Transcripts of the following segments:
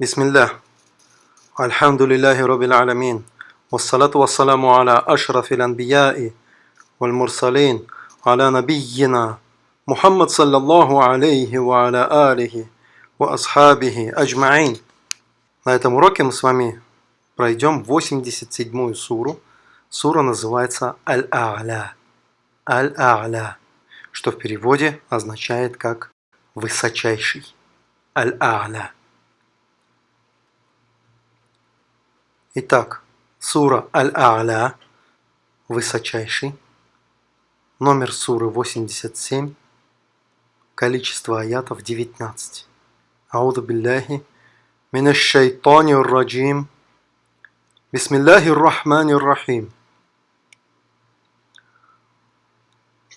بسم الله الحمد لله رب العالمين والصلاة والسلام على أشرف الأنبياء والمرسلين على نبينا محمد صلى الله عليه وعلى آله وأصحابه أجمعين На этом уроке мы с вами пройдем 87-ю суру. Сура называется Аль-А'ля. Аль-А'ля, что в переводе означает как «высочайший». Аль-А'ля. Итак, сура Аль-А'ля, высочайший, номер суры 87, количество аятов 19. Ауду билляхи من الشيطان الرجيم بسم الله الرحمن الرحيم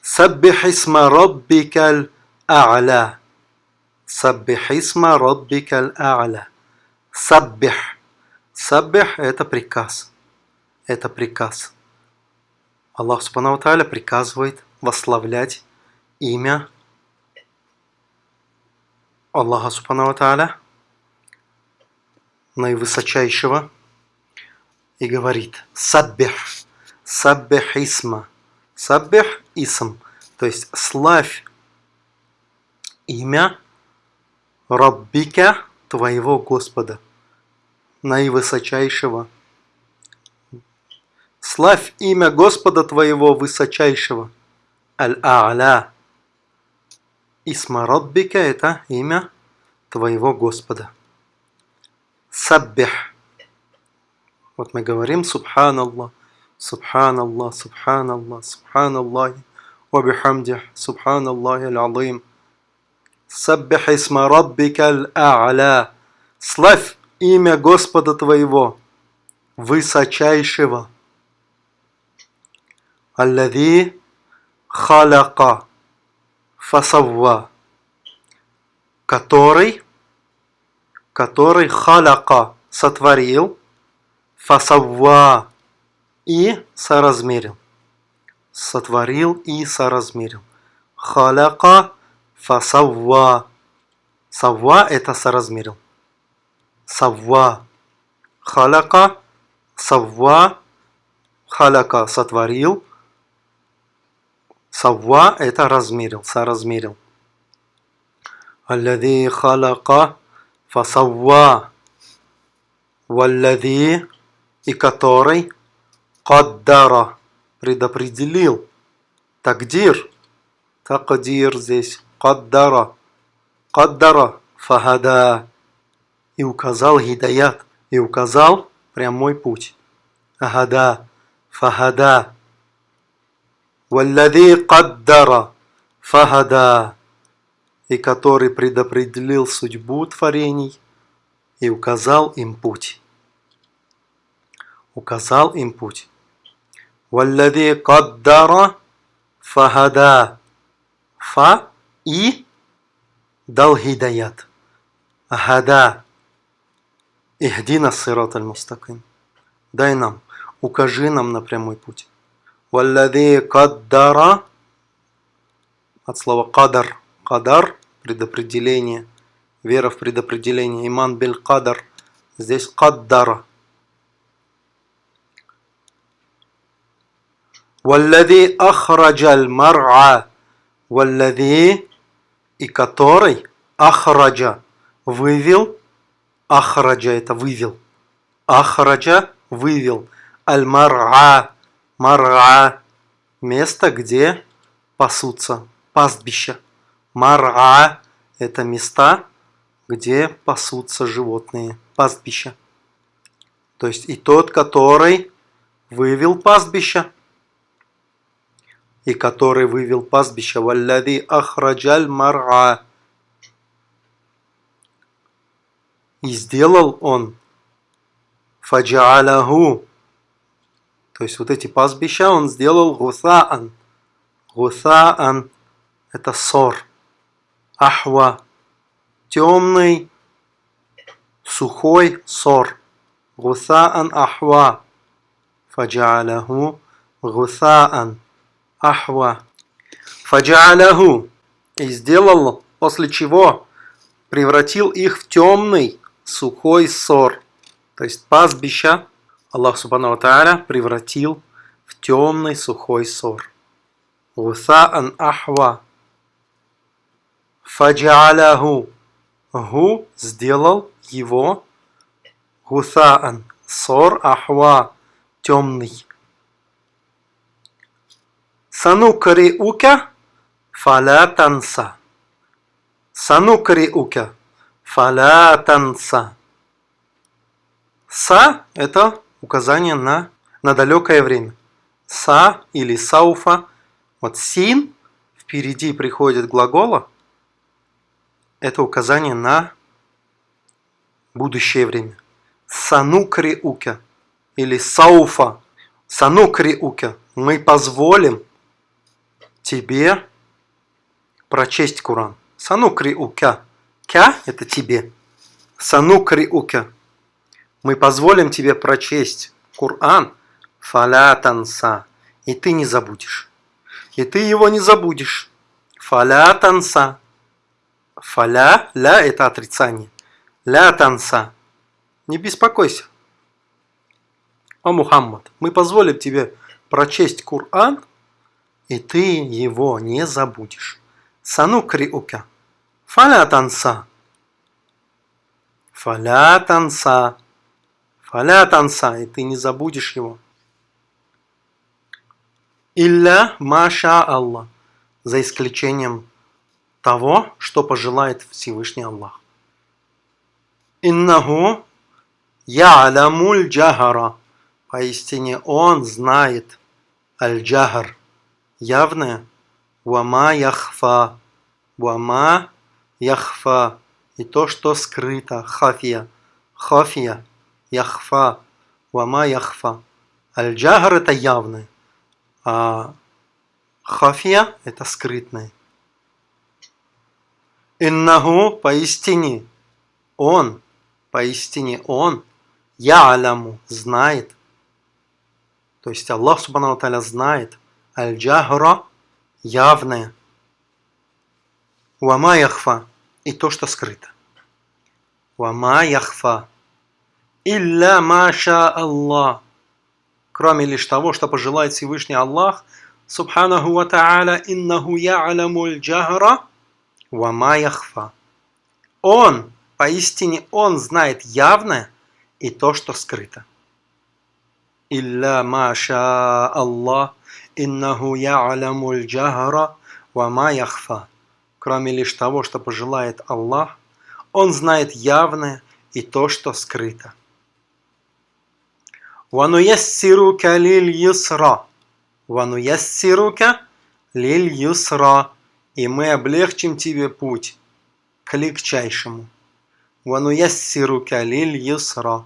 سبح اسم ربك الأعلى سبح اسم ربك الأعلى سبح Саббех – это приказ. Это приказ. Аллах Субхану Тааля приказывает восславлять имя Аллаха Субхану Тааля, наивысочайшего, и говорит Саббех, Саббех Исма», Саббех Исм», то есть «Славь имя Раббика твоего Господа» наивысочайшего. Славь имя Господа твоего высочайшего. Аль-А'ля. Исмарадбика – это имя твоего Господа. Саббих. Вот мы говорим Субханаллах, Субханаллах, Субханаллах, Субханаллах, Вабихамдих, Субханаллах аль-Алим. Саббих исма раббика аль-А'ля. Славь имя Господа твоего, высочайшего. Аллади халяка фасавва, который который халяка сотворил, фасавва и соразмерил. Сотворил и соразмерил. Халяка фасавва. Савва это соразмерил. Савва. Халяка, савва, халяка сотворил. Савва это размерил, соразмерил. Аллади халяка фасавва. Валлади и который каддара предопределил. Тагдир. Такдир здесь. Каддара. Каддара фахада и указал гидаят и указал прямой путь агада фахада валлади каддара фахада и который предопределил судьбу творений и указал им путь. Указал им путь. Валлади каддара фахада. Фа и дал гидаят. Гада. Ихдина сират аль-мустаким. Дай нам, укажи нам на прямой путь. Валлади каддара от слова кадар Кадар – предопределение. Вера в предопределение. Иман биль кадар. Здесь каддара. Валлади ахраджаль мар'а. Валлади и который ахраджа вывел. Ахраджа это вывел. Ахраджа вывел. Аль-мар'а. Мар'а. Место, где пасутся. Пастбища. Мара – это места, где пасутся животные, пастбища. То есть и тот, который вывел пастбища, и который вывел пастбища, валлади ахраджаль мара. И сделал он фаджаалаху, то есть вот эти пастбища он сделал гусаан. Гусаан – это сор ахва – темный, сухой сор. Гусаан ахва. Фаджаалаху гусаан ахва. Фаджаалаху. И сделал, после чего превратил их в темный сухой сор. То есть пастбища Аллах Субхану Тааля превратил в темный сухой сор. Гусаан ахва. Фаджаляху. Гу сделал его гусаан. Сор ахва. Темный. Санукриука фаля танса. Санукриука фаля танса. Са – это указание на, на далекое время. Са или сауфа. Вот син впереди приходит глагола. Это указание на будущее время. Санукри ука или сауфа. Санукри ука. Мы позволим тебе прочесть Куран. Санукри ука. Кя – это тебе. Санукри ука мы позволим тебе прочесть Коран фалятанса, и ты не забудешь. И ты его не забудешь. Фалятанса. Фаля, ля – это отрицание. Ля танса. Не беспокойся. О, Мухаммад, мы позволим тебе прочесть Коран, и ты его не забудешь. Сану криука. Фаля танса. Фаля танса. Фаля танса, и ты не забудешь его. Илля маша Аллах, за исключением того, что пожелает Всевышний Аллах. Иннаху я'ламуль джахара, поистине Он знает аль-джахар, явное, вама яхфа, вама яхфа, и то, что скрыто, хафия, хафия – яхфа, вама яхфа. Аль-джагар это явное, а хафия это скрытное. Иннаху поистине, он, поистине он, я аляму, знает. То есть Аллах Субхану Таля знает. Аль-джахра явное. Вама яхфа и то, что скрыто. Вама яхфа Илля маша Аллах. Кроме лишь того, что пожелает Всевышний Аллах, Субханаху ва та'аля, иннаху я'ламуль джахра ва ма яхфа. Он, поистине Он знает явное и то, что скрыто. Илля маша Аллах, иннаху я'ламуль джахра ва ма яхфа Кроме лишь того, что пожелает Аллах, Он знает явное и то, что скрыто. وَنُيَسِّرُكَ لِلْيُسْرَ وَنُيَسِّرُكَ لِلْيُسْرَ И мы облегчим тебе путь к легчайшему. وَنُيَسِّرُكَ لِلْيُسْرَ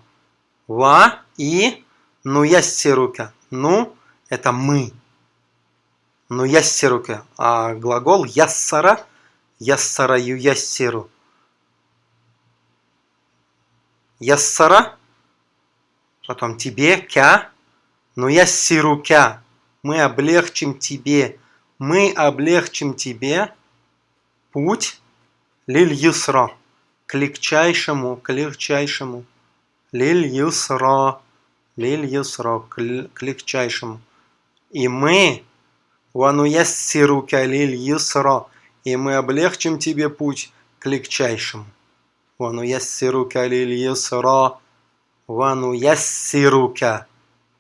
Ва и нуяссирука. Ну, это мы. Ну яссирука. А глагол яссара, яссара юяссиру. Яссара потом тебе, кя, но я сирукя, мы облегчим тебе, мы облегчим тебе путь лиль юсра, к легчайшему, к легчайшему, лиль юсра, лиль юсра, к легчайшему. И мы, вану яссирука лиль юсра, и мы облегчим тебе путь к легчайшему. Вану яссирука лиль юсра, Вану яссирука.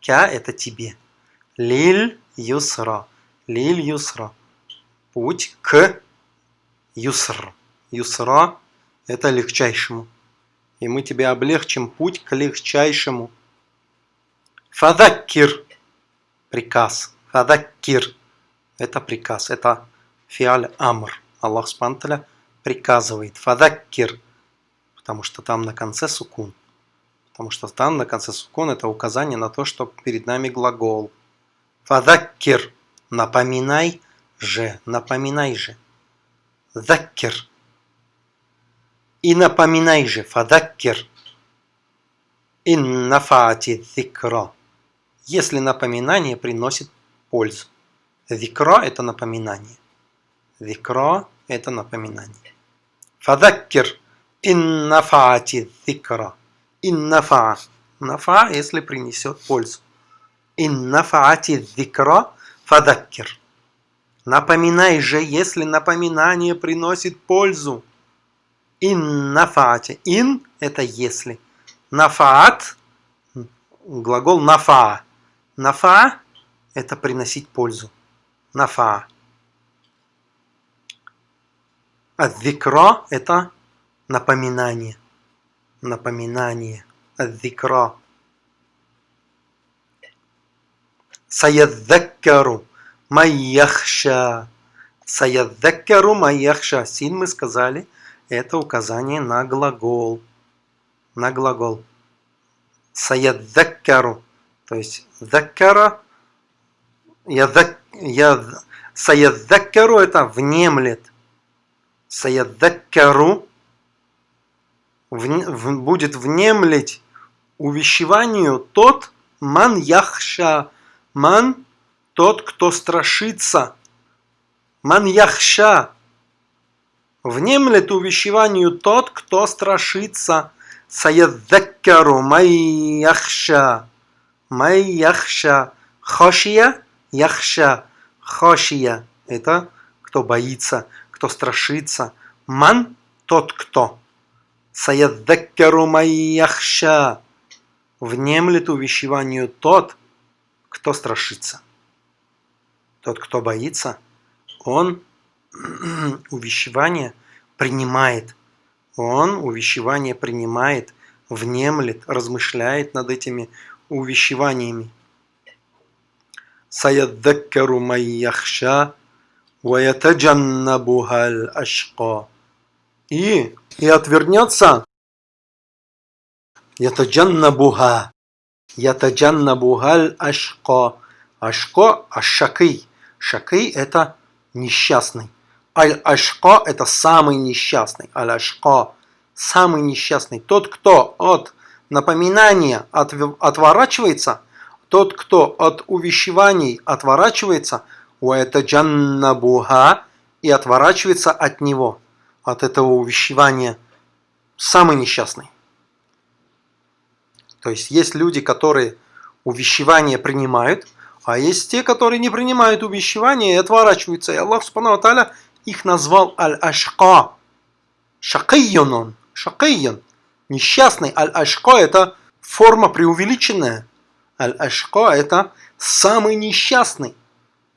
Ка – это тебе. Лиль юсра. Лиль юсра. Путь к юср. Юсра – это легчайшему. И мы тебе облегчим путь к легчайшему. Фадаккир – приказ. Фадаккир – это приказ. Это фиаль амр. Аллах Спанталя приказывает. Фадаккир – потому что там на конце сукун. Потому что там на конце сукон это указание на то, что перед нами глагол. Фадаккир. Напоминай же. Напоминай же. Заккир. И напоминай же. Фадаккир. Иннафати зикра. Если напоминание приносит пользу. Зикра – это напоминание. Зикра – это напоминание. Фадаккир. Иннафаати зикра. Иннафа. Нафа, если принесет пользу. Иннафаати зикра фадаккир. Напоминай же, если напоминание приносит пользу. Ин нафаате. Ин – это если. Нафаат – глагол нафа. Нафа – это приносить пользу. Нафа. Адзикра – это напоминание. Напоминание. Адзикра. Саядзаккару майяхша. Саядзаккару майяхша. Син мы сказали, это указание на глагол. На глагол. Саядзаккару. То есть заккара. Я, я, саядзаккару это внемлет. Саядзаккару в, будет внемлить увещеванию тот ман яхша. Ман тот, кто страшится. Ман яхша. Внемлет увещеванию тот, кто страшится. Саядзаккару май яхша. Май яхша. Хошия яхша. Хошия. Это кто боится, кто страшится. Ман тот, кто. Саядзаккару май яхша. Внемлет увещеванию тот, кто страшится. Тот, кто боится, он увещевание принимает. Он увещевание принимает, внемлет, размышляет над этими увещеваниями. Саяддаккару майяхша. И, и отвернется ятаджаннабуха ятаджаннабухаль ашка. Ашко ашакый. Шакый – это несчастный. Аль-Ашка – это самый несчастный. Аль-Ашка – самый несчастный. Тот, кто от напоминания отворачивается, тот, кто от увещеваний отворачивается, у это джаннабуха и отворачивается от него, от этого увещевания, самый несчастный. То есть есть люди, которые увещевание принимают – а есть те, которые не принимают увещевания и отворачиваются. И Аллах Субхану Аталя их назвал Аль-Ашка. Шакайон он. Шакайон. Несчастный. Аль-Ашка это форма преувеличенная. Аль-Ашка это самый несчастный.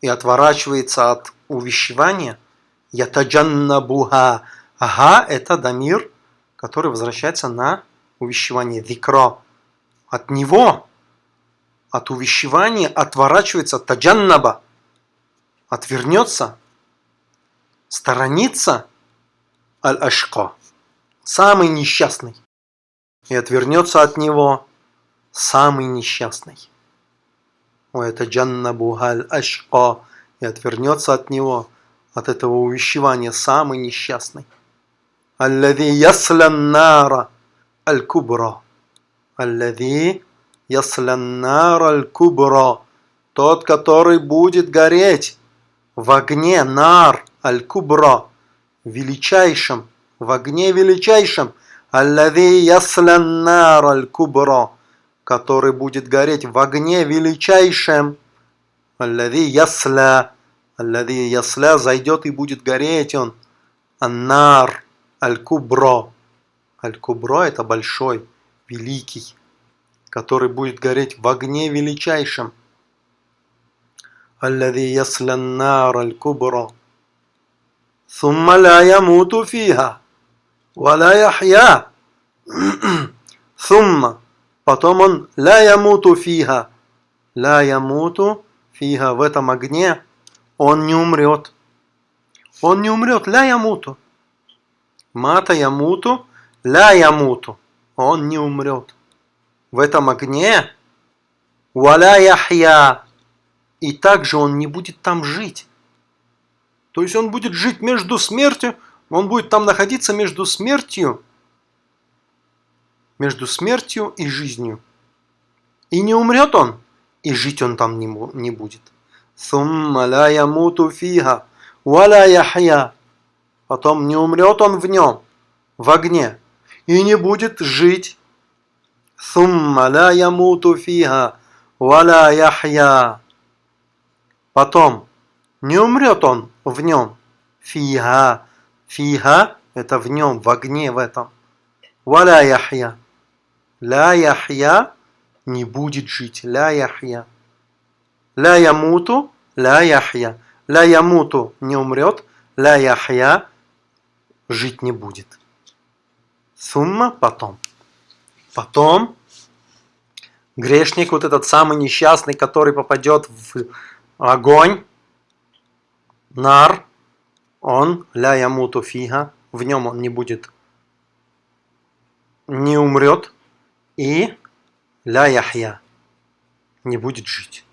И отворачивается от увещевания. Ятаджаннабуха. Ага, это дамир, который возвращается на увещевание. Викро. От него от увещевания отворачивается таджаннаба, отвернется, сторонится аль-ашка, самый несчастный, и отвернется от него самый несчастный. Джаннабу аль-ашка, и отвернется от него, от этого увещевания, самый несчастный. Аллади яслян нара аль-кубра. Аллади ясляннар аль-кубра, тот, который будет гореть в огне нар аль-кубра, величайшим, в огне величайшим, аллави ясляннар аль-кубра, который будет гореть в огне величайшем. Аллади ясля. Аллади ясля зайдет и будет гореть он. Аннар. Аль-кубро. Аль-кубро это большой, великий, который будет гореть в огне величайшем. Аллади ясля аннар аль-кубро. Сумма ля ямуту фиха. Валя яхья. Сумма. Потом он «Ля ямуту фига». «Ля ямуту фига» в этом огне он не умрет. Он не умрет. «Ля ямуту». «Мата ямуту», «Ля ямуту». Он не умрет. В этом огне «Валя яхья». И также он не будет там жить. То есть он будет жить между смертью, он будет там находиться между смертью между смертью и жизнью. И не умрет он, и жить он там не, будет. Сумма ла ямуту фиха, валя яхья. Потом не умрет он в нем, в огне. и не будет жить. Сумма ла ямуту фиха, валя яхья. Потом, не умрет он в нем. Фиха. Фиха – это в нем, в огне в этом. Валя яхья. Ля яхья не будет жить. Ля яхья. Ля ямуту, ля яхья. Ля ямуту не умрет, ля яхья жить не будет. Сумма потом. Потом грешник, вот этот самый несчастный, который попадет в огонь, нар, он, ля ямуту фига, в нем он не будет, не умрет, и ля яхья, не будет жить.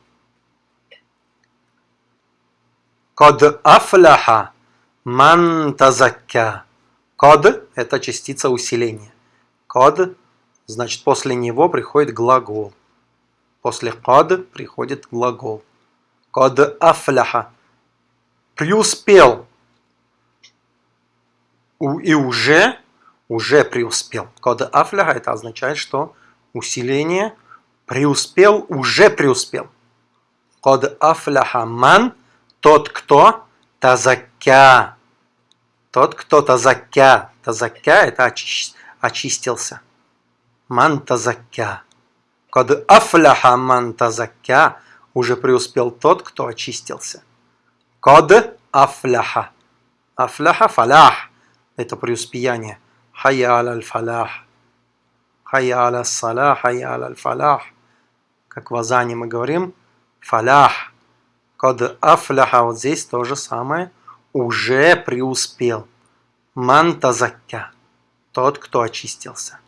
Код афляха ман тазакка. Код – это частица усиления. Код – значит после него приходит глагол. После код приходит глагол. Код афляха. Преуспел. И уже, уже преуспел. Код афляха – это означает, что усиление преуспел, уже преуспел. Код афляха ман – тот, кто тазакя. Тот, кто тазакя. Тазакя – это очи очистился. Ман тазакя. Кад афляха ман тазакя уже преуспел тот, кто очистился. Кад афляха. Афляха фалях – это преуспеяние. Хайя аль фалях. Хайя аля салах, хайя аль фалях. Как в Азане мы говорим, фалях – Код афляха, вот здесь то же самое, уже преуспел. Мантазакка, тот, кто очистился.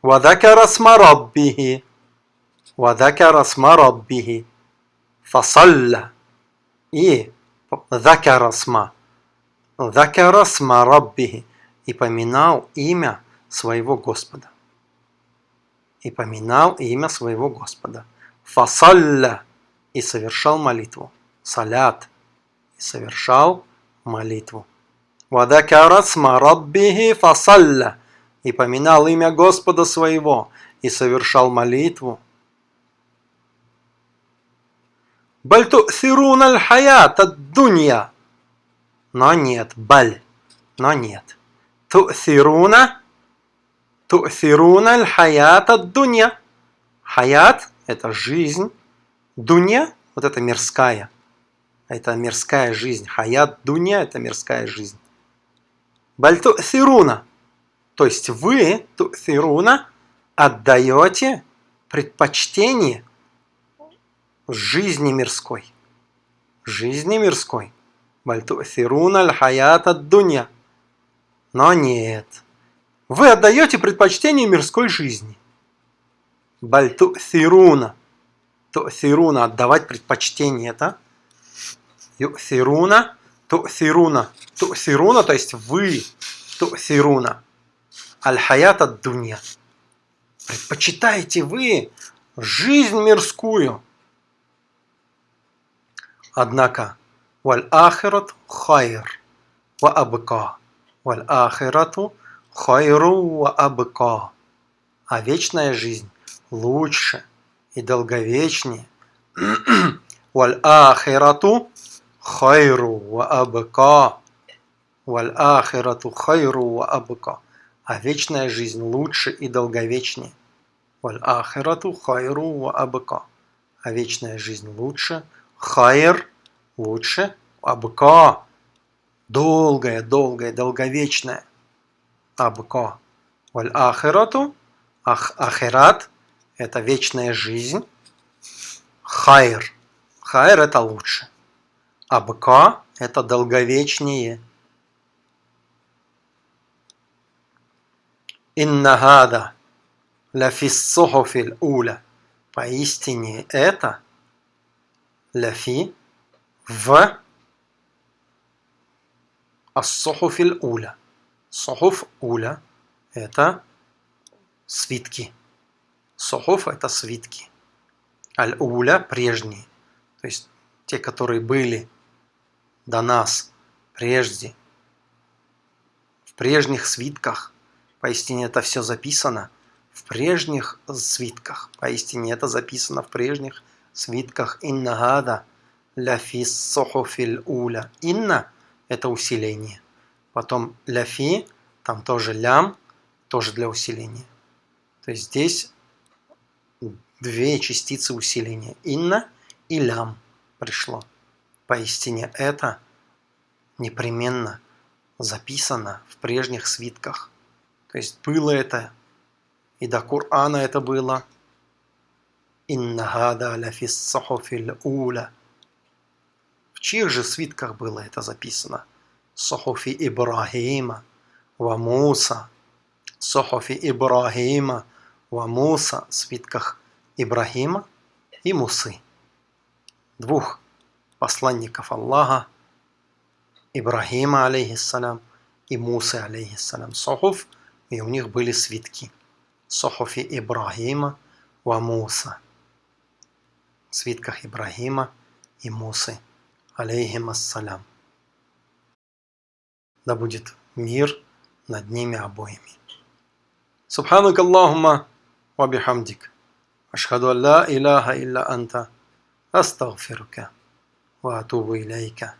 Вадакара смараббихи, вадакара смараббихи, фасалля. И сма, закара смараббихи, и поминал имя своего Господа. И поминал имя своего Господа. Фасалля и совершал молитву. Салят. И совершал молитву. Вадакарасма раббихи фасалля. И поминал имя Господа своего. И совершал молитву. Бальту сирун аль хаят ад дунья. Но нет, баль. Но нет. Ту'сируна Ту'сируна аль хаят ад дунья. Хаят – это жизнь. Дуня – вот это мирская. Это мирская жизнь. Хаят дуня – это мирская жизнь. Бальту сируна. То есть вы, сируна, отдаете предпочтение жизни мирской. Жизни мирской. Бальту сируна аль хаят ад дуня. Но нет. Вы отдаете предпочтение мирской жизни. Бальту сируна ту'сируна, отдавать предпочтение, это ю'сируна, ту'сируна, ту'сируна, то есть вы, ту'сируна, аль-хаят ад-дунья. Предпочитаете вы жизнь мирскую. Однако, والآخرة خير وأبقى. والآخرة خير وأبقى. А вечная жизнь лучше – и долговечнее. Валь ахирату хайру ва абка. Валь ахирату хайру ва абка. А вечная жизнь лучше и долговечнее. Валь ахирату хайру ва абка. А вечная жизнь лучше. Хайр лучше. Абка. Долгая, долгая, долговечная. Абка. Валь ахирату. Ах, ахират это вечная жизнь. Хайр. Хайр это лучше. А бка это долговечнее. Иннагада ляфиссохофиль уля. Поистине это ляфи в ассохуфиль уля. Сохуф уля это свитки. Сохоф – это свитки. Аль-Уля – прежние. То есть те, которые были до нас прежде. В прежних свитках Поистине это все записано в прежних свитках. Поистине это записано в прежних свитках. Инна гада ляфи сохофиль уля. Инна – это усиление. Потом ляфи, там тоже лям, тоже для усиления. То есть здесь две частицы усиления. Инна и лям пришло. Поистине это непременно записано в прежних свитках. То есть было это, и до Корана это было. Инна гада ляфис сахофиль уля. Чьих же свитках было это записано? Сахофи Ибрахима, ва Муса. Сахофи Ибрахима, ва Муса. Свитках Ибрахима и Мусы. Двух посланников Аллаха, Ибрахима, алейхиссалям, и Мусы, алейхиссалям. Сахуф – и у них были свитки. Сохофи Ибрахима ва Муса. Свитках Ибрахима и Мусы. Алейхим ассалям. Да будет мир над ними обоими. Субханак Аллахума ва бихамдик. Ашхаду ан ла илляха илля анта. Астагфирука. Ва атубу илейка.